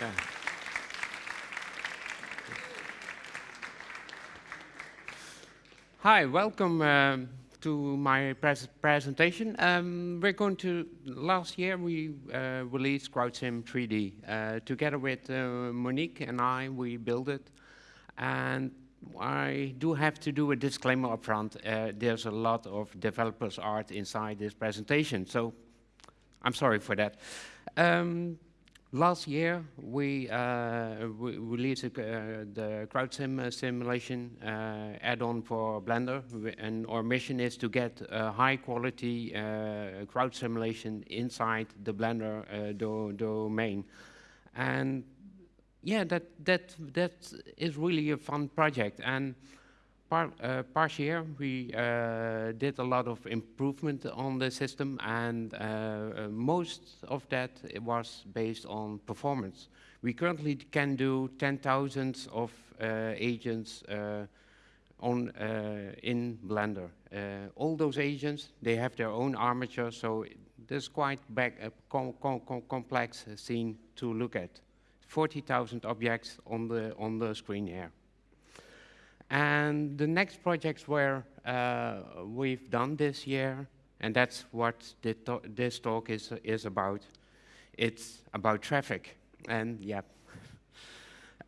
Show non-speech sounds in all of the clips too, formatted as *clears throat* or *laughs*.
Yeah. Hi, welcome um, to my pres presentation. Um, we're going to, last year we uh, released CrowdSim 3D. Uh, together with uh, Monique and I, we built it. And I do have to do a disclaimer up front. Uh, there's a lot of developers art inside this presentation, so I'm sorry for that. Um, last year, we, uh, we released uh, the CrowdSim uh, simulation uh, add-on for Blender, and our mission is to get high-quality uh, crowd simulation inside the Blender uh, do domain. And yeah, that that that is really a fun project. And par, uh, past year we uh, did a lot of improvement on the system, and uh, most of that was based on performance. We currently can do 10,000 of agents on in Blender. all those agents, they have their own armature, so there's quite back, com com complex scene to look at. 40,000 objects on the, on the screen here. And the next projects where uh, we've done this year, and that's what this talk is, is about. It's about traffic, and yeah. *laughs*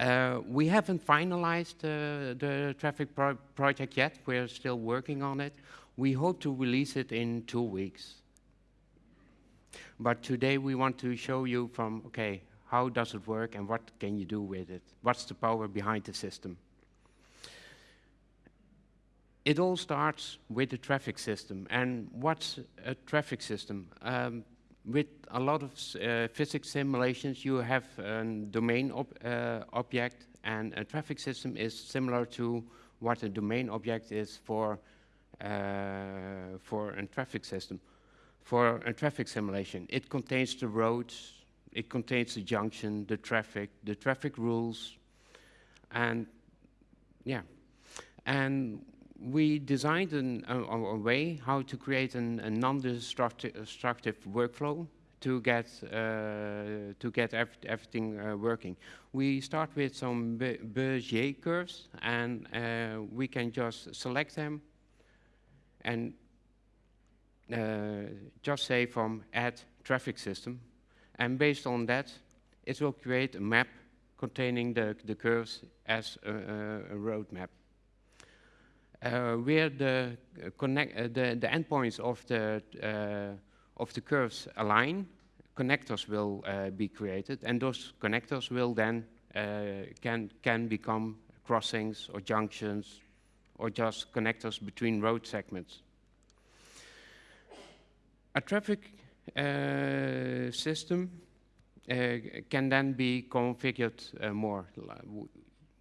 Uh, we haven't finalized uh, the traffic pro project yet. We're still working on it. We hope to release it in two weeks. But today we want to show you from, okay, how does it work and what can you do with it? What's the power behind the system? It all starts with the traffic system. And what's a traffic system? Um, with a lot of uh, physics simulations, you have a domain ob uh, object, and a traffic system is similar to what a domain object is for, uh, for a traffic system. For a traffic simulation, it contains the roads, it contains the junction, the traffic, the traffic rules, and yeah. And we designed an, a, a, way how to create an, a non-destructive workflow to get uh, to get ev everything uh, working. We start with some Bezier curves, and uh, we can just select them and uh, just say from add traffic system, and based on that, it will create a map containing the, the curves as a, a road map. Uh, where the uh, connect uh, the, the endpoints of the uh, of the curves align, connectors will uh, be created, and those connectors will then uh, can can become crossings or junctions, or just connectors between road segments. A traffic uh, system uh, can then be configured uh, more.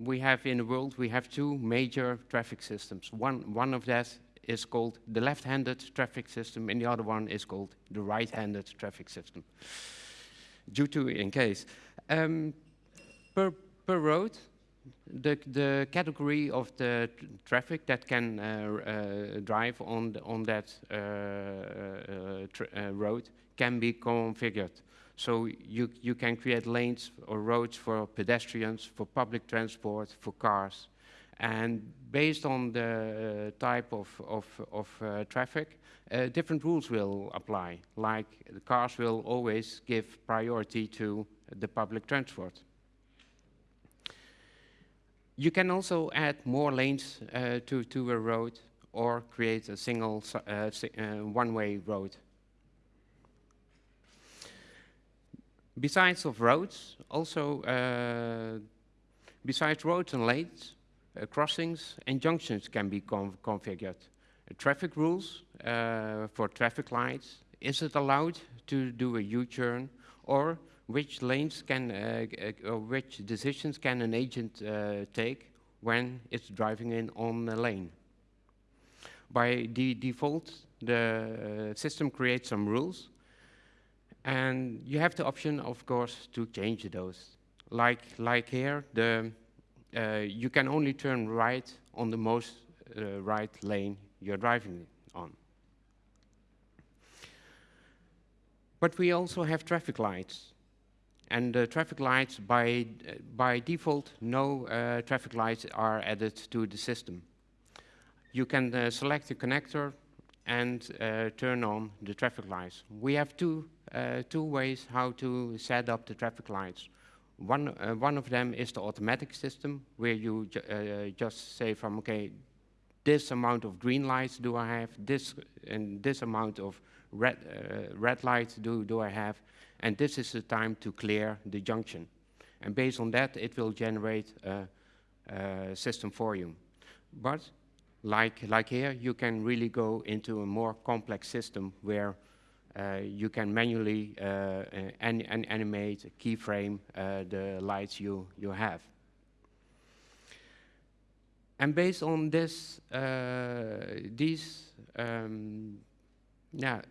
We have in the world, we have two major traffic systems. One, one of that is called the left-handed traffic system, and the other one is called the right-handed traffic system. Due to, in case. Um, per, per road, the, the category of the traffic that can uh, uh, drive on, the, on that uh, uh, uh road can be configured. So you, you can create lanes or roads for pedestrians, for public transport, for cars. And based on the uh, type of, of, of traffic, different rules will apply. Like the cars will always give priority to the public transport. You can also add more lanes uh, to, to a road or create a single uh, uh, one-way road. Besides of roads, also uh, besides roads and lanes, uh, crossings and junctions can be configured. traffic rules for traffic lights, is it allowed to do a U-turn or which lanes can, uh, uh, or which decisions can an agent uh, take when it's driving in on a lane. By default, the system creates some rules, and you have the option, of course, to change those. Like, like here, the, uh, you can only turn right on the most uh, right lane you're driving on. But we also have traffic lights. and the traffic lights, by, by default, no uh, traffic lights are added to the system. You can uh, select the connector and uh, turn on the traffic lights. We have two, uh, two ways how to set up the traffic lights. One, uh, one of them is the automatic system, where you ju uh, just say from, okay, this amount of green lights do I have, this and this amount of red, uh, red lights do, do I have, and this is the time to clear the junction. And based on that, it will generate a, a system for you. But like, like here, you can really go into a more complex system where uh, you can manually uh, an, an animate, keyframe uh, the lights you, you have. And based on this, uh, these um, yeah,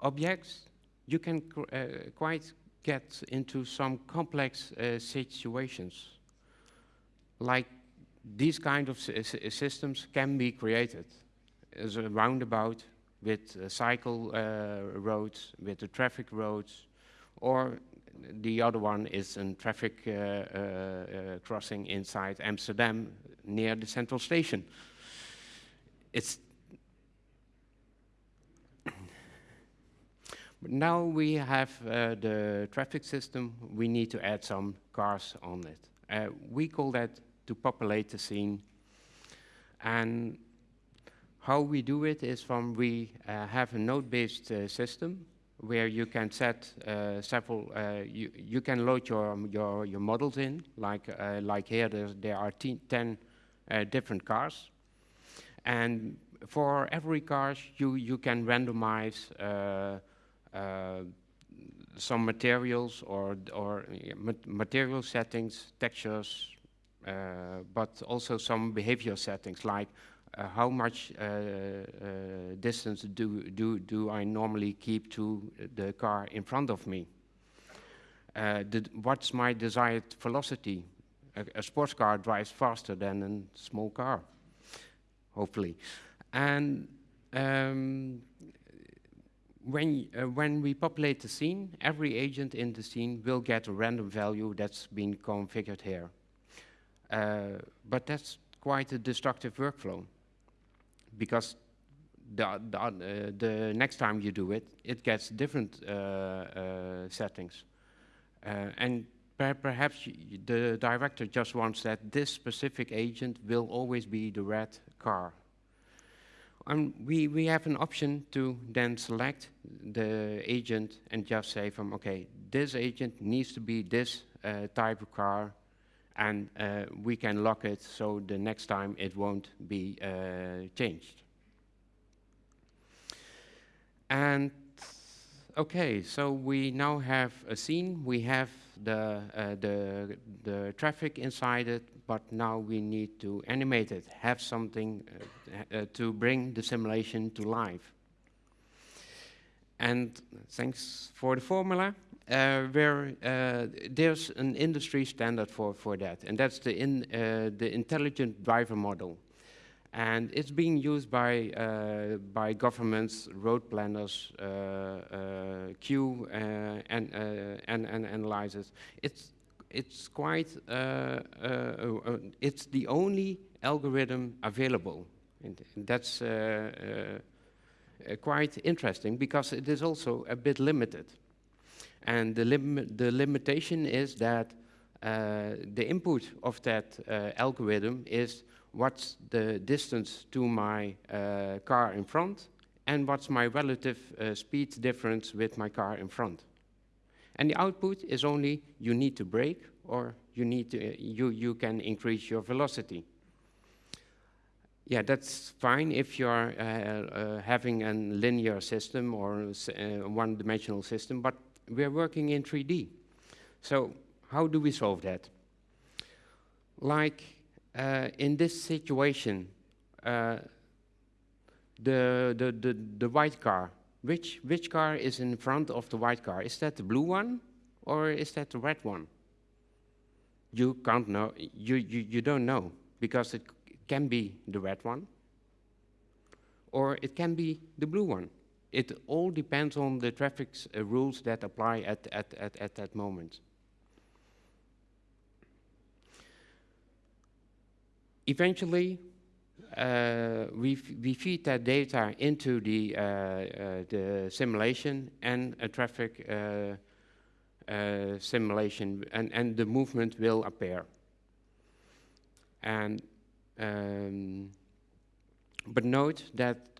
objects, you can uh, quite get into some complex uh, situations. Like these kind of systems can be created as a roundabout with uh, cycle uh, roads, with the traffic roads, or the other one is a traffic uh, uh, crossing inside Amsterdam near the central station. It's But *clears throat* now we have uh, the traffic system, we need to add some cars on it. Uh, we call that to populate the scene. And how we do it is from we uh, have a node-based uh, system where you can set uh, several, uh, you, you can load your, your, your models in, like, like here there are 10 different cars. And for every car, you, you can randomize uh, some materials or, or material settings, textures, uh, but also some behavior settings like uh, how much uh, uh, distance do, do, do I normally keep to the car in front of me? Uh, what's my desired velocity? A, a, sports car drives faster than a small car, hopefully. And um, when, uh, when we populate the scene, every agent in the scene will get a random value that's been configured here. Uh, but that's quite a destructive workflow because the, the, uh, the, next time you do it, it gets different uh, settings. And per perhaps the director just wants that this specific agent will always be the red car and we, we have an option to then select the agent and just say from, okay, this agent needs to be this uh, type of car, and uh, we can lock it so the next time it won't be uh, changed. And okay, so we now have a scene, we have the, uh, the, the traffic inside it, but now we need to animate it, have something uh, uh, to bring the simulation to life. And thanks for the formula, where uh, there's an industry standard for, for that, and that's the, in, uh, the intelligent driver model. And it's being used by, uh, by governments, road planners, uh, uh, queue uh, and, uh, and, and analyzers. It's, it's quite, uh, it's the only algorithm available. And that's quite interesting because it is also a bit limited. And the, lim the limitation is that the input of that algorithm is what's the distance to my uh, car in front, and what's my relative uh, speed difference with my car in front. And the output is only you need to brake or you need to, uh, you, you can increase your velocity. Yeah, that's fine if you're uh, uh, having a linear system or uh, one-dimensional system, but we're working in 3D. So how do we solve that? Like uh, in this situation, uh, the, the, the, the white car, which, which car is in front of the white car? Is that the blue one or is that the red one? You can't know, you, you, you don't know because it can be the red one or it can be the blue one it all depends on the traffic uh, rules that apply at, at, at, at that moment. Eventually, uh, we, we feed that data into the, uh, uh the simulation and a traffic uh, uh, simulation, and, and the movement will appear. And um, but note that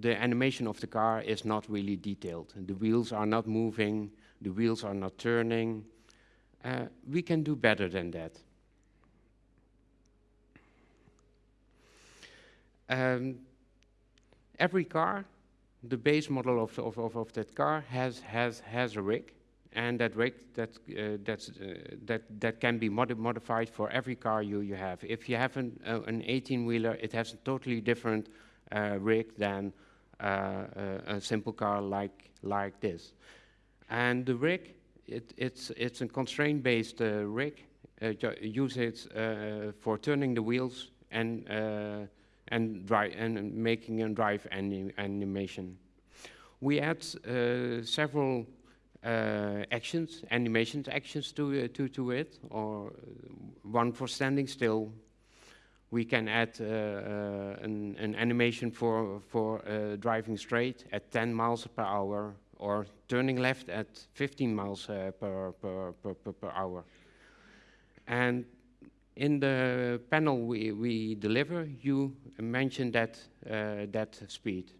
the animation of the car is not really detailed. The wheels are not moving, the wheels are not turning. Uh, we can do better than that. Um, every car, the base model of, of, of, of, that car has, has, has a rig, and that rig that, uh, that's, uh, that, that can be modi modified for every car you, you have. If you have an, uh, an 18-wheeler, it has a totally different rig than uh, a, a simple car like, like this. And the rig, it, it's, it's a constraint-based uh, rig. use it for turning the wheels and and, drive, and making a drive anim animation. We add uh, several uh, actions, animations actions to, uh, to, to it, or one for standing still. We can add uh, uh, an, an, animation for, for uh, driving straight at 10 miles per hour, or turning left at 15 miles per, per, per, per, hour. And in the panel we, we deliver, you mentioned that, uh, that speed.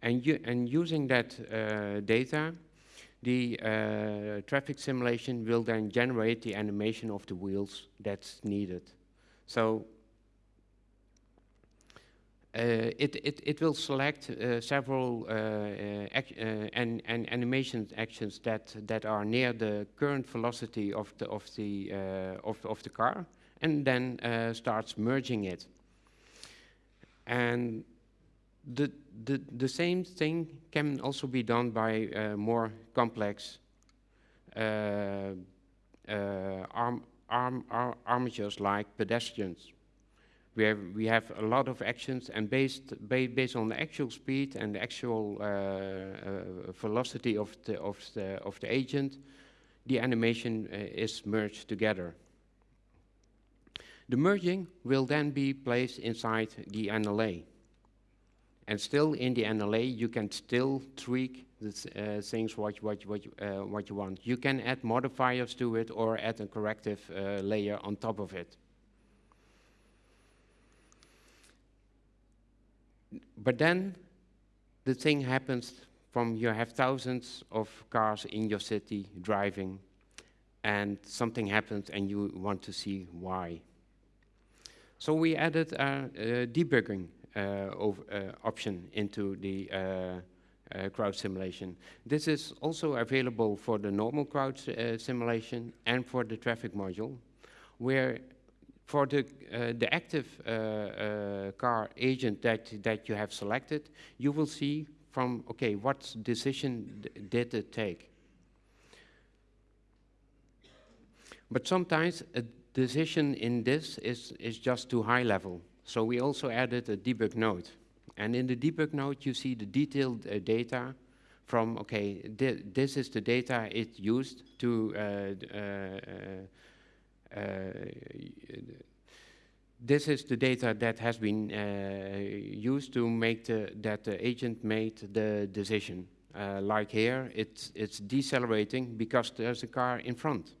And, you, and using that uh, data, the uh, traffic simulation will then generate the animation of the wheels that's needed. So it, it, it will select uh, several uh, and, and animation actions that, that are near the current velocity of the, of the, of, of the car and then starts merging it. And the, the, the same thing can also be done by uh, more complex uh, uh, arm, arm, arm, armatures like pedestrians we have, we have a lot of actions and based, ba based on the actual speed and the actual uh, uh, velocity of the, of, the, of the agent, the animation uh, is merged together. The merging will then be placed inside the NLA. And still in the NLA, you can still tweak the uh, things what, what, what, uh, what you want. You can add modifiers to it or add a corrective layer on top of it. But then the thing happens from you have thousands of cars in your city driving and something happens and you want to see why. So we added a, a debugging uh, of, uh, option into the uh, uh, crowd simulation. This is also available for the normal crowd uh, simulation and for the traffic module, where for the, uh, the active uh, uh, car agent that, that you have selected, you will see from, okay, what decision did it take? But sometimes a decision in this is, is just too high level. So we also added a debug node. And in the debug node, you see the detailed uh, data from, okay, this is the data it used to uh, uh, uh, this is the data that has been uh, used to make the, that the agent made the decision. Uh, like here, it's, it's decelerating because there's a car in front.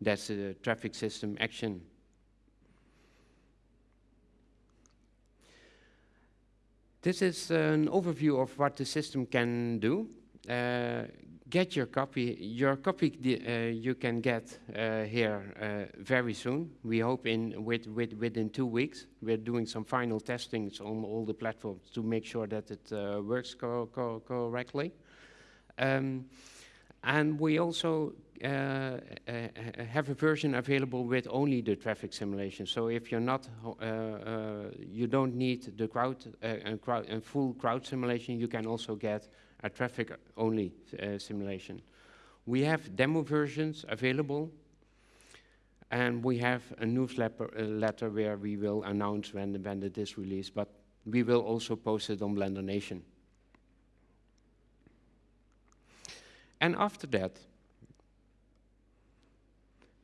That's a traffic system action. This is an overview of what the system can do. Uh, get your copy. Your copy uh, you can get uh, here uh, very soon. We hope in with, with, within two weeks. We're doing some final testings on all the platforms to make sure that it uh, works co co correctly. Um, and we also uh, uh, have a version available with only the traffic simulation. So if you're not, you don't need the crowd and, crowd and full crowd simulation, you can also get a traffic-only uh, simulation. We have demo versions available, and we have a newsletter uh, letter where we will announce when, when it is released, but we will also post it on Blender Nation. And after that,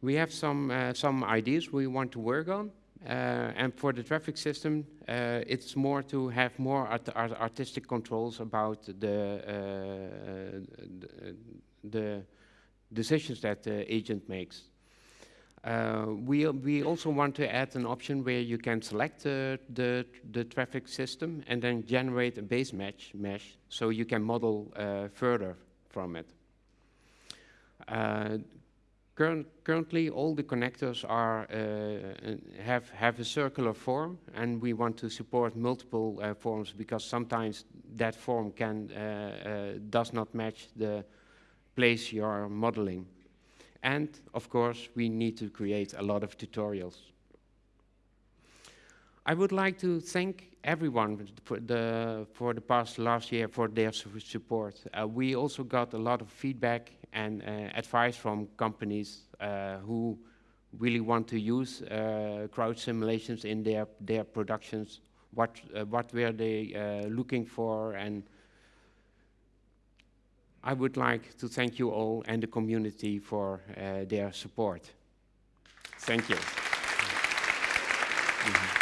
we have some, uh, some ideas we want to work on, and for the traffic system, uh, it's more to have more art art artistic controls about the, uh, the, the decisions that the agent makes. Uh, we, we also want to add an option where you can select uh, the, the traffic system and then generate a base mesh so you can model uh, further from it. Uh, current, currently, all the connectors are, uh, have, have a circular form and we want to support multiple uh, forms because sometimes that form can, does not match the place you're modeling. And of course, we need to create a lot of tutorials. I would like to thank everyone for the, for the past last year for their support. Uh, we also got a lot of feedback and uh, advice from companies uh, who really want to use uh, crowd simulations in their, their productions. What, uh, what were they uh, looking for and I would like to thank you all and the community for their support. Thank you. Mm -hmm.